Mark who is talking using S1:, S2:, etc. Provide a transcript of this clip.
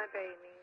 S1: My baby.